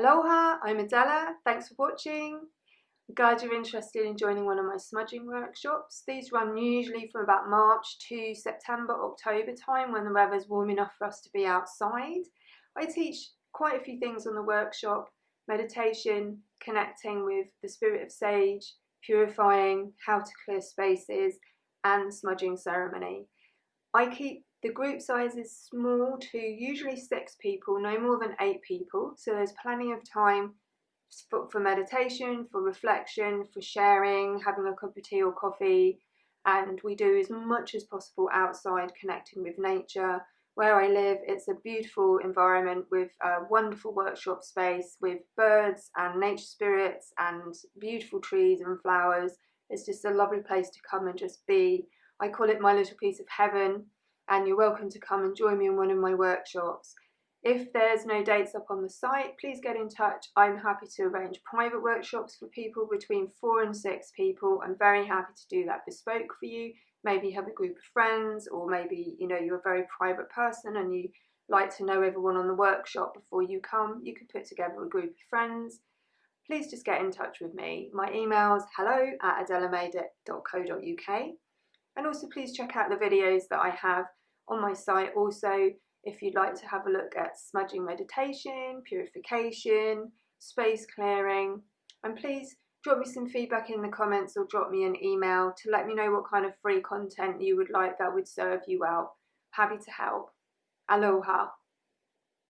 Aloha, I'm Adela. Thanks for watching. I'm glad you're interested in joining one of my smudging workshops. These run usually from about March to September, October time when the weather's warm enough for us to be outside. I teach quite a few things on the workshop, meditation, connecting with the spirit of sage, purifying, how to clear spaces and smudging ceremony. I keep the group sizes small to usually six people, no more than eight people. So there's plenty of time for, for meditation, for reflection, for sharing, having a cup of tea or coffee. And we do as much as possible outside, connecting with nature. Where I live, it's a beautiful environment with a wonderful workshop space with birds and nature spirits and beautiful trees and flowers. It's just a lovely place to come and just be. I call it my little piece of heaven and you're welcome to come and join me in one of my workshops. If there's no dates up on the site, please get in touch. I'm happy to arrange private workshops for people between four and six people. I'm very happy to do that bespoke for you. Maybe have a group of friends or maybe you know you're a very private person and you like to know everyone on the workshop before you come. You can put together a group of friends. Please just get in touch with me. My email is hello at adelamade.co.uk and also please check out the videos that I have on my site also if you'd like to have a look at smudging meditation, purification, space clearing and please drop me some feedback in the comments or drop me an email to let me know what kind of free content you would like that would serve you well. Happy to help. Aloha.